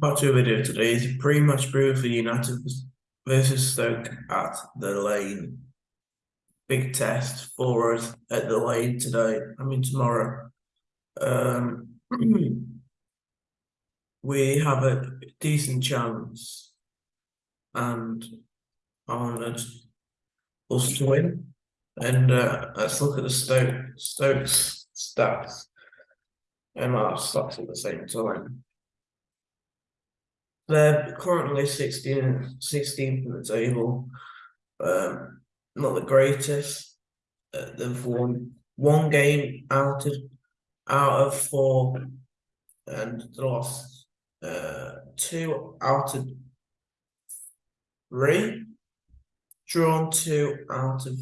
Part two video today is a pre-match brew for United versus Stoke at the Lane. Big test for us at the Lane today. I mean tomorrow. Um, we have a decent chance, and I want us to win. And uh, let's look at the Stoke Stokes stats and our stats at the same time. They're currently 16, 16th in the table. Um, not the greatest. Uh, they've won one game out of out of four, and lost uh, two out of three. Drawn two out of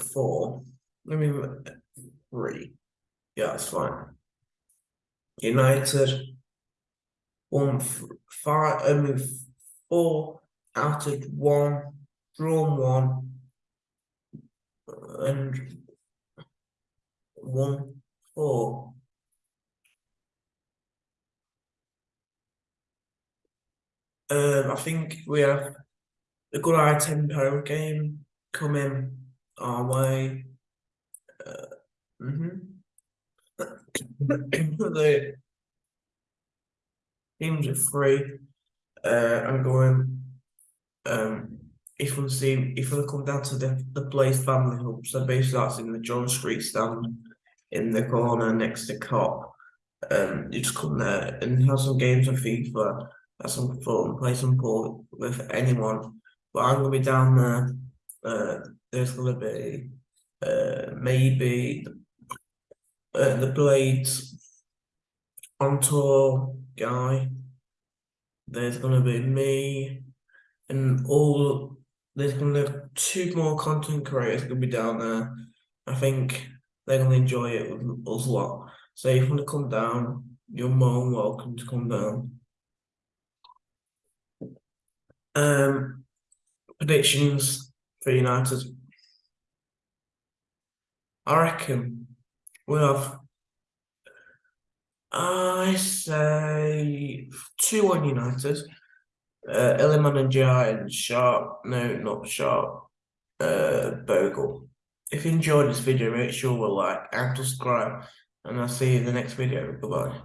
four. Let me three. Yeah, that's fine. United one five, I four out of one, drawn one, and one four. Um, I think we have a good high tempo game coming our way. Uh, mm-hmm. the teams are free. Uh, I'm going. Um, if we see if we come down to the the Blades family hub, so basically that's in the John Street stand in the corner next to Kop. Um, you just come there and have some games of FIFA, have some fun, play some ball with anyone. But I'm gonna be down there. Uh, there's gonna be uh maybe uh, the Blades on tour guy. There's gonna be me and all there's gonna be two more content creators gonna be down there. I think they're gonna enjoy it with us a lot. So if you wanna come down, you're more than welcome to come down. Um predictions for United. I reckon we'll have I say two one United. Uh, Iliman Ndiaye, Sharp, no, not Sharp, uh, Bogle. If you enjoyed this video, make sure to like and subscribe, and I'll see you in the next video. Goodbye.